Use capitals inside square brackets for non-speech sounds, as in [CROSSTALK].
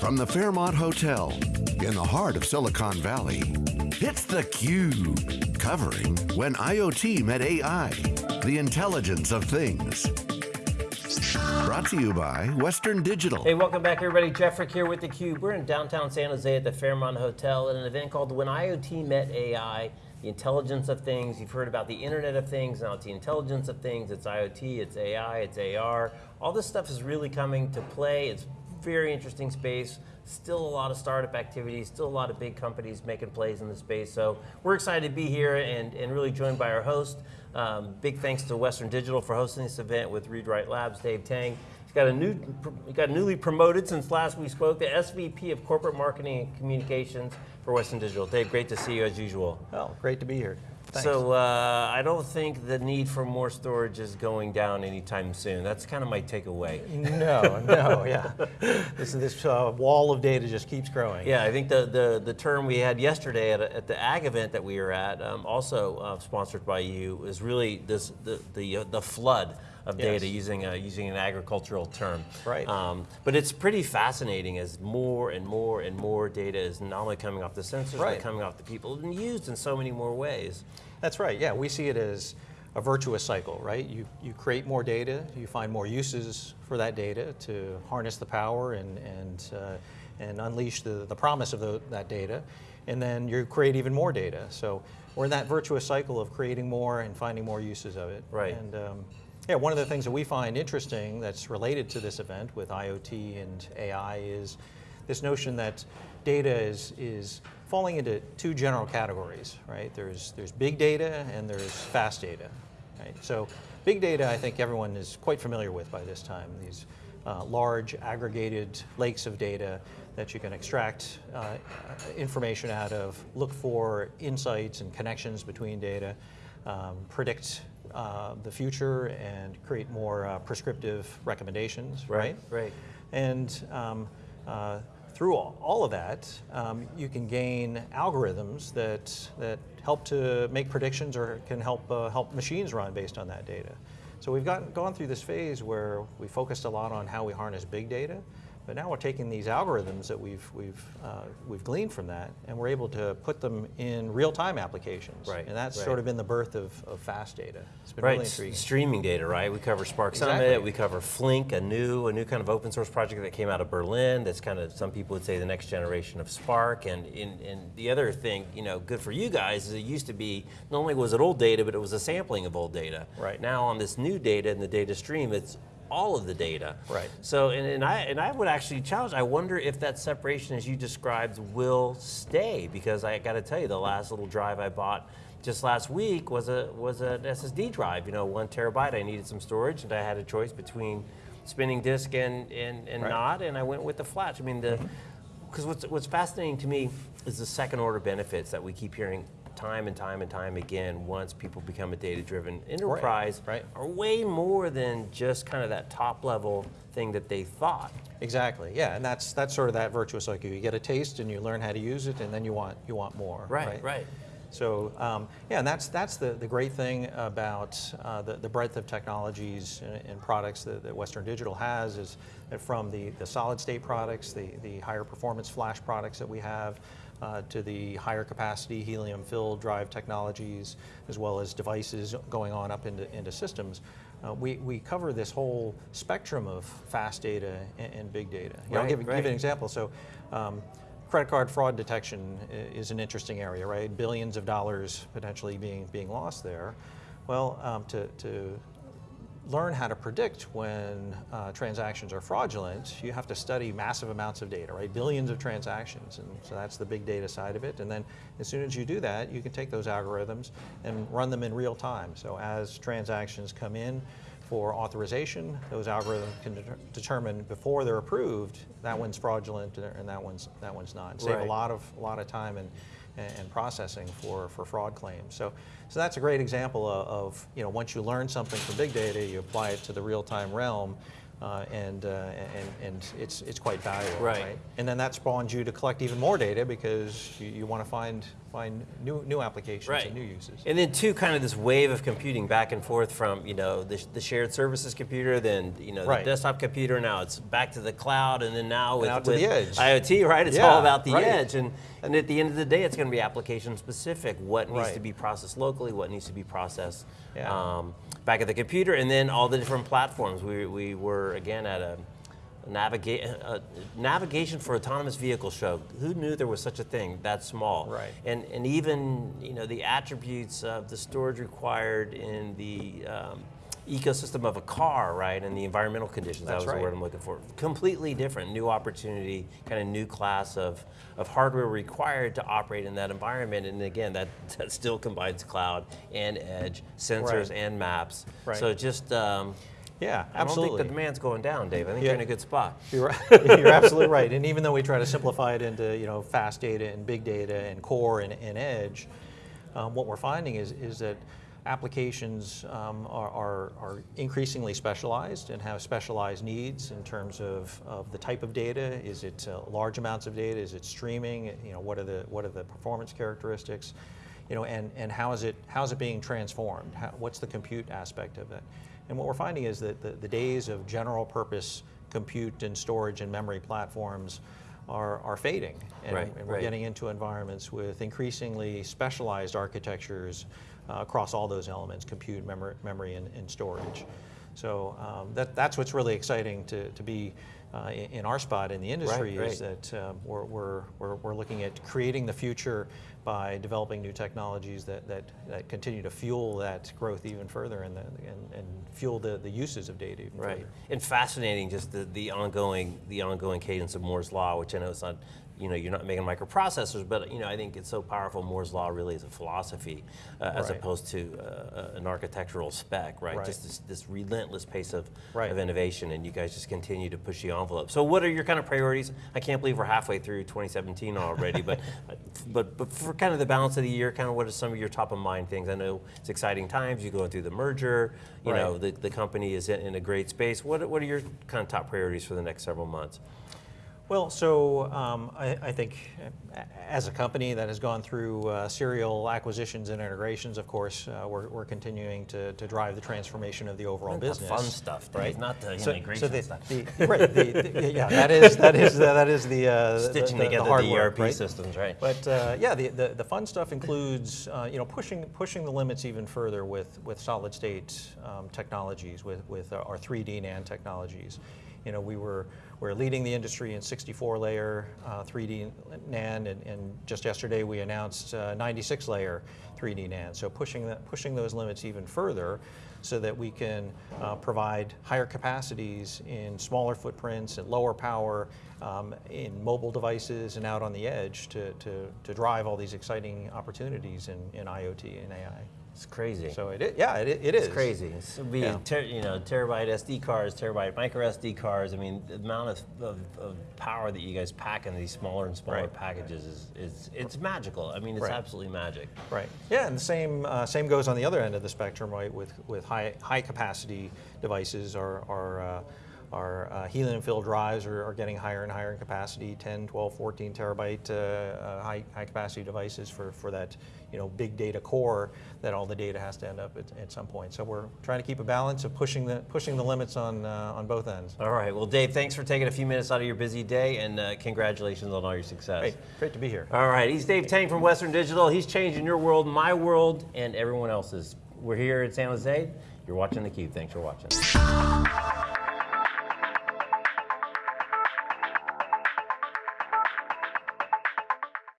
From the Fairmont Hotel in the heart of Silicon Valley, it's theCUBE. Covering When IoT Met AI, the intelligence of things. Brought to you by Western Digital. Hey, welcome back everybody. Jeff Frick here with theCUBE. We're in downtown San Jose at the Fairmont Hotel at an event called When IoT Met AI, the intelligence of things. You've heard about the Internet of Things, now it's the intelligence of things, it's IoT, it's AI, it's AR. All this stuff is really coming to play. It's very interesting space. Still a lot of startup activities, still a lot of big companies making plays in the space. So we're excited to be here and, and really joined by our host. Um, big thanks to Western Digital for hosting this event with Read Write Labs, Dave Tang. He's got a new, he got newly promoted since last we spoke, the SVP of Corporate Marketing and Communications for Western Digital. Dave, great to see you as usual. Well, great to be here. Thanks. So uh, I don't think the need for more storage is going down anytime soon. That's kind of my takeaway. No, no, yeah. This, this uh, wall of data just keeps growing. Yeah, I think the, the, the term we had yesterday at, a, at the ag event that we were at, um, also uh, sponsored by you, is really this the, the, uh, the flood of Yes. data using a, using an agricultural term. Right. Um, but it's pretty fascinating as more and more and more data is not only coming off the sensors, Right. but coming off the people and used in so many more ways. That's right, yeah. We see it as a virtuous cycle, right? You, you create more data, you find more uses for that data to harness the power and, and, uh, and unleash the, the promise of the, that data, and then you create even more data. So we're in that virtuous cycle of creating more and finding more uses of it. Right. And um, yeah, one of the things that we find interesting that's related to this event with IoT and AI is this notion that data is, is falling into two general categories, right? There's, there's big data and there's fast data, right? So big data, I think everyone is quite familiar with by this time. These uh, large aggregated lakes of data that you can extract uh, information out of, look for insights and connections between data, um, predict uh, the future and create more uh, prescriptive recommendations, right? Right. And um, uh, through all, all of that, um, you can gain algorithms that, that help to make predictions or can help, uh, help machines run based on that data. So we've gotten, gone through this phase where we focused a lot on how we harness big data, but now we're taking these algorithms that we've, we've, uh, we've gleaned from that, and we're able to put them in real-time applications. Right, And that's right. sort of been the birth of, of fast data. It's been Right, really intriguing. streaming data, right? We cover Spark Exactly. Summit, we cover Flink, a new, a new kind of open source project that came out of Berlin. That's kind of some people would say the next generation of Spark. And in, and the other thing, you know, good for you guys is it used to be not only was it old data, but it was a sampling of old data. Right. Now on this new data and the data stream, it's all of the data. Right. So, and, and I and I would actually challenge. I wonder if that separation, as you described, will stay. Because I got to tell you, the last little drive I bought just last week was a was an SSD drive. You know, one terabyte. I needed some storage, and I had a choice between spinning disk and and, and Right. not, and I went with the flash. I mean, the mm-hmm. because what's what's fascinating to me is the second order benefits that we keep hearing. Time and time and time again, once people become a data driven enterprise, right. are way more than just kind of that top level thing that they thought. Exactly, yeah, and that's that's sort of that virtuous cycle. You get a taste and you learn how to use it, and then you want you want more. Right, right. So um, yeah, and that's that's the, the great thing about uh, the, the breadth of technologies and, and products that, that Western Digital has is that from the, the solid state products, the, the higher performance flash products that we have, uh, to the higher capacity helium filled drive technologies, as well as devices going on up into, into systems. Uh, we, we cover this whole spectrum of fast data and, and big data. You know, I'll Right, give, give an example. So, um, credit card fraud detection is an interesting area, right? Billions of dollars potentially being being lost there. Well, um, to, to learn how to predict when uh, transactions are fraudulent, you have to study massive amounts of data, right? Billions of transactions, and so that's the big data side of it. And then as soon as you do that, you can take those algorithms and run them in real time. So as transactions come in for authorization, those algorithms can deter- determine before they're approved, that one's fraudulent and that one's, that one's not. Save Right. a lot of, a lot of time and, and processing for, for fraud claims. So, so that's a great example of, of, you know, once you learn something from big data, you apply it to the real-time realm, uh, and, uh, and, and it's, it's quite valuable, Right. And then that spawns you to collect even more data because you, you want to find, find new, new applications and new uses. And then two, kind of this wave of computing back and forth from you know the, the shared services computer, then you know Right. the desktop computer. Now it's back to the cloud, and then now with, to with. IoT, right? It's Yeah, all about the right. edge, and and at the end of the day, it's going to be application specific. What needs Right. to be processed locally, what needs to be processed Yeah. um, back at the computer, and then all the different platforms. We we were again at a navigate, uh, navigation for autonomous vehicle show. Who knew there was such a thing that small? Right. And and even you know the attributes of the storage required in the um, ecosystem of a car, right, and the environmental conditions. That's that was right. the word I'm looking for. Completely different, new opportunity, kind of new class of of hardware required to operate in that environment. And again, that [LAUGHS] that still combines cloud and edge, sensors Right. and maps. Right. So just. Um, Yeah, I don't think the demand's going down, Dave. I think Yeah. you're in a good spot. [LAUGHS] You're, right. [LAUGHS] You're absolutely right. And even though we try to simplify it into you know fast data and big data and core and, and edge, um, what we're finding is is that applications um, are, are, are increasingly specialized and have specialized needs in terms of, of the type of data. Is it uh, large amounts of data? Is it streaming? You know, what are the what are the performance characteristics? You know, and, and how is it how is it being transformed? How, what's the compute aspect of it? And what we're finding is that the, the days of general purpose compute and storage and memory platforms are, are fading. And, Right, and we're right. getting into environments with increasingly specialized architectures uh, across all those elements, compute, memory, memory and, and storage. So um, that, that's what's really exciting to, to be uh, in, in our spot in the industry right. is that um, we're, we're, we're, we're looking at creating the future by developing new technologies that, that, that continue to fuel that growth even further and, the, and, and fuel the, the uses of data even Right, further. and fascinating just the, the ongoing the ongoing cadence of Moore's law, which I know is not, you know, you're not making microprocessors, but you know, I think it's so powerful. Moore's law really is a philosophy, uh, as Right. opposed to uh, an architectural spec, right? Right. Just this, this relentless pace of Right. of innovation, and you guys just continue to push the envelope. So, what are your kind of priorities? I can't believe we're halfway through 2017 already, but [LAUGHS] but but for kind of the balance of the year, kind of what are some of your top of mind things? I know it's exciting times. You're going through the merger. You know, the, the company is in, in a great space. What, what are your kind of top priorities for the next several months? Well, so um, I, I think uh, as a company that has gone through uh, serial acquisitions and integrations, of course, uh, we're, we're continuing to, to drive the transformation of the overall The business. fun stuff, Dave, right? not the So- integration so the, stuff. the- right, the, the- yeah, that is that is that is the uh, the- Stitching the, together the, the ERP right? systems, right? But uh, yeah, the, the, the fun stuff includes uh, you know pushing pushing the limits even further with with solid state um, technologies, with with our 3D NAND technologies. You know, we were we're leading the industry in 64 layer uh, 3D NAND, and, and just yesterday we announced uh, 96 layer 3D NAND. So pushing that pushing those limits even further. So that we can uh, provide higher capacities in smaller footprints and lower power um, in mobile devices and out on the edge to, to, to drive all these exciting opportunities in, in IoT and AI. It's crazy. So it, i- yeah, it, it is. It's crazy. It's be Yeah. ter- you know terabyte SD cards, terabyte micro SD cards. I mean, the amount of, of, of power that you guys pack in these smaller and smaller Right. packages is, is it's magical. I mean, it's Right. absolutely magic. Right. Yeah, and the same uh, same goes on the other end of the spectrum, right? With with high high capacity devices, our our uh, our uh, helium filled drives are, are getting higher and higher in capacity, 10, 12, 14 terabyte uh, uh, high high capacity devices for for that you know big data core that all the data has to end up at, at some point. So we're trying to keep a balance of pushing the pushing the limits on uh, on both ends. All right. Well, Dave, thanks for taking a few minutes out of your busy day, and uh, congratulations on all your success. Great, great to be here. All right, he's Dave Tang from Western Digital. He's changing your world, my world, and everyone else's. We're here at San Jose. You're watching theCUBE. Thanks for watching.